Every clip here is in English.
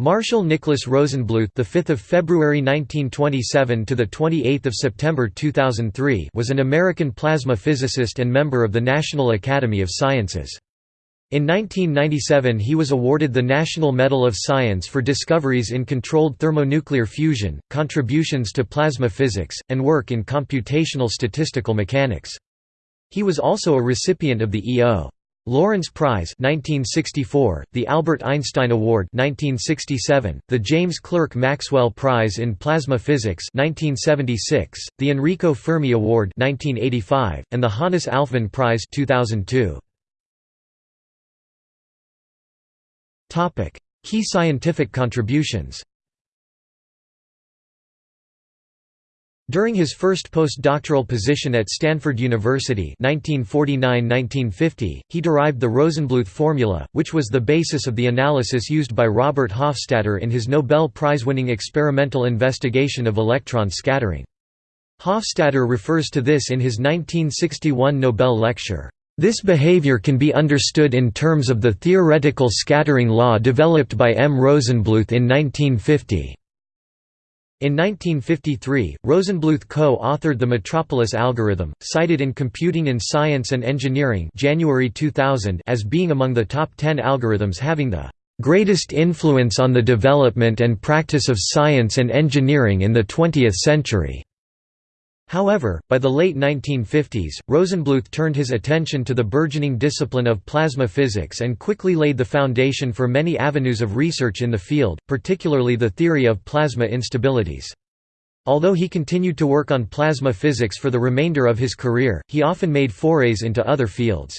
Marshall Nicholas Rosenbluth, the 5th of February 1927 to the 28th of September 2003, was an American plasma physicist and member of the National Academy of Sciences. In 1997 he was awarded the National Medal of Science for discoveries in controlled thermonuclear fusion, contributions to plasma physics, and work in computational statistical mechanics. He was also a recipient of the E.O. Lawrence Prize 1964, the Albert Einstein Award 1967, the James Clerk Maxwell Prize in Plasma Physics 1976, the Enrico Fermi Award 1985, and the Hannes Alfvén Prize 2002. Topic: Key scientific contributions. During his first postdoctoral position at Stanford University 1949–1950, he derived the Rosenbluth formula, which was the basis of the analysis used by Robert Hofstadter in his Nobel Prize-winning experimental investigation of electron scattering. Hofstadter refers to this in his 1961 Nobel lecture, "...this behavior can be understood in terms of the theoretical scattering law developed by M. Rosenbluth in 1950." In 1953, Rosenbluth co-authored the Metropolis algorithm, cited in Computing in Science and Engineering January 2000 as being among the top 10 algorithms having the "...greatest influence on the development and practice of science and engineering in the 20th century." However, by the late 1950s, Rosenbluth turned his attention to the burgeoning discipline of plasma physics and quickly laid the foundation for many avenues of research in the field, particularly the theory of plasma instabilities. Although he continued to work on plasma physics for the remainder of his career, he often made forays into other fields.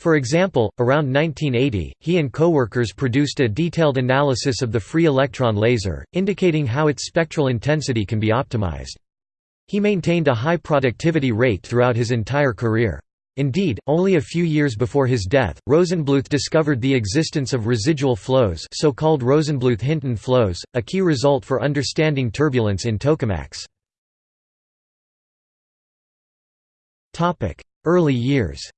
For example, around 1980, he and co-workers produced a detailed analysis of the free electron laser, indicating how its spectral intensity can be optimized. He maintained a high productivity rate throughout his entire career. Indeed, only a few years before his death, Rosenbluth discovered the existence of residual flows so-called Rosenbluth-Hinton flows, a key result for understanding turbulence in tokamaks. Early years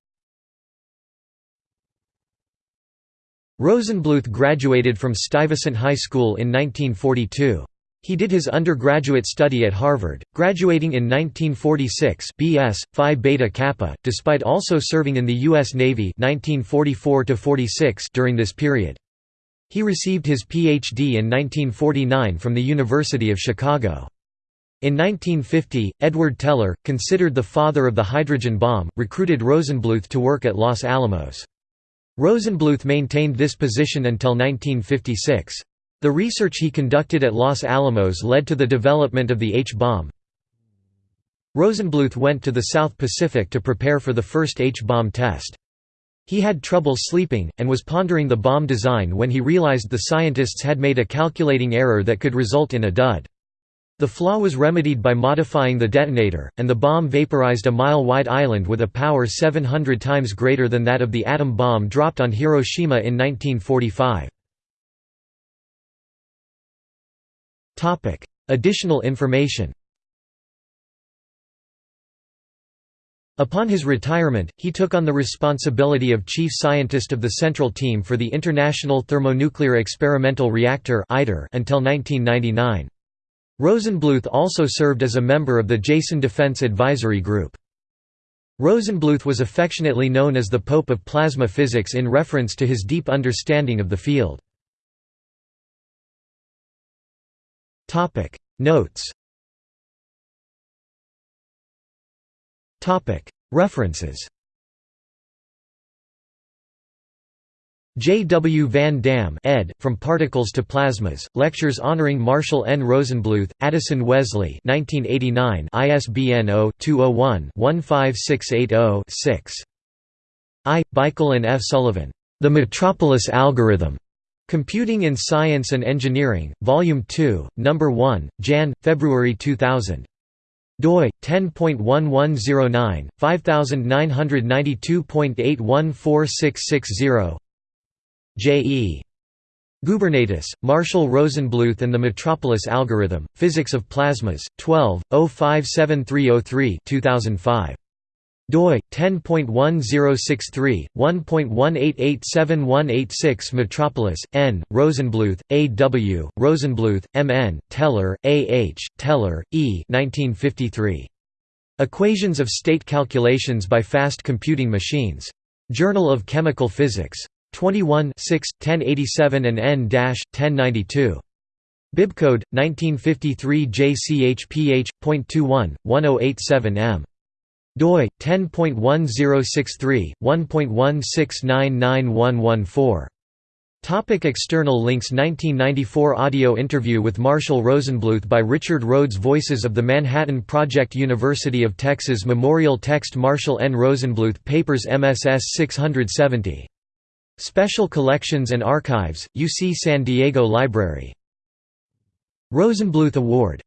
Rosenbluth graduated from Stuyvesant High School in 1942. He did his undergraduate study at Harvard, graduating in 1946 BS, Phi Beta Kappa, despite also serving in the U.S. Navy 1944 during this period. He received his Ph.D. in 1949 from the University of Chicago. In 1950, Edward Teller, considered the father of the hydrogen bomb, recruited Rosenbluth to work at Los Alamos. Rosenbluth maintained this position until 1956. The research he conducted at Los Alamos led to the development of the H-bomb. Rosenbluth went to the South Pacific to prepare for the first H-bomb test. He had trouble sleeping, and was pondering the bomb design when he realized the scientists had made a calculating error that could result in a dud. The flaw was remedied by modifying the detonator, and the bomb vaporized a mile-wide island with a power 700 times greater than that of the atom bomb dropped on Hiroshima in 1945. Additional information Upon his retirement, he took on the responsibility of chief scientist of the Central Team for the International Thermonuclear Experimental Reactor until 1999. Rosenbluth also served as a member of the Jason Defense Advisory Group. Rosenbluth was affectionately known as the Pope of Plasma Physics in reference to his deep understanding of the field. Topic Notes Topic References J. W. Van Dam ed. From Particles to Plasmas, Lectures honoring Marshall N. Rosenbluth, Addison Wesley 1989 ISBN 0-201-15680-6. I. Beichl and F. Sullivan. The Metropolis Algorithm. Computing in Science and Engineering, Volume 2, No. 1, Jan. February 2000. doi 10.1109 5992.814660 J.E. Gubernatis, Marshall Rosenbluth and the Metropolis Algorithm, Physics of Plasmas, 12, 057303 2005. Doi 10.1063 1.1887186 Metropolis N Rosenbluth A W Rosenbluth M N Teller A H Teller E 1953 Equations of state calculations by fast computing machines. Journal of Chemical Physics. 21 6 1087 and N-1092 Bibcode 1953 JCHPH.21 1087M doi 10.1063 1.1699114 Topic external links 1994 audio interview with Marshall Rosenbluth by Richard Rhodes Voices of the Manhattan Project University of Texas Memorial Text Marshall N. Rosenbluth Papers MSS 670. Special Collections and Archives, UC San Diego Library. Rosenbluth Award